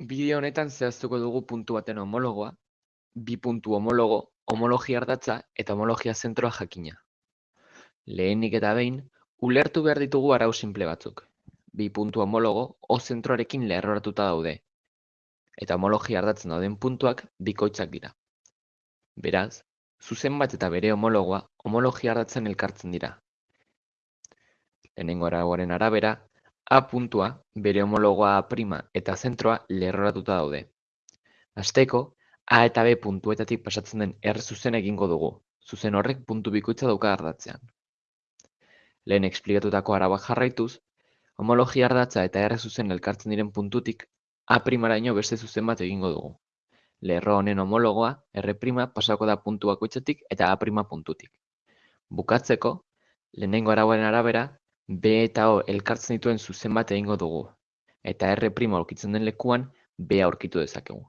Bideo honetan zehaztuko dugu puntu baten homologoa, bi puntu homologo, homologia-ardatza eta homologia-zentroa jakina. Lehenik eta behin, ulertu behar ditugu arau sinple batzuk. Bi puntu homologo O-zentroarekin lerroratuta daude, eta homologia-ardatzen dauden puntuak bikoitzak dira. Beraz, zuzen bat eta bere homologoa homologia-ardatzen elkartzen dira. Lehenengo arauaren arabera, A puntua, bere homologoa A' eta zentroa lerroratuta daude. Hasteko, A eta B puntuetatik pasatzen den R-zuzena egingo dugu, zuzen horrek puntu bikoitza dauka ardatzean. Lehen eksplikatutako arauak jarraituz, homologia ardatza eta R-zuzen elkartzen diren puntutik A'-araino beste zuzen bat egingo dugu. Lerro honen homologoa R' pasako da puntu bakoitzetik eta A' puntutik. Bukatzeko, lehenengo arauaren arabera, B eta O elkartzen dituen zuzen bat egingo dugu, eta R' aurkitzen den lekuan B aurkitu dezakegu.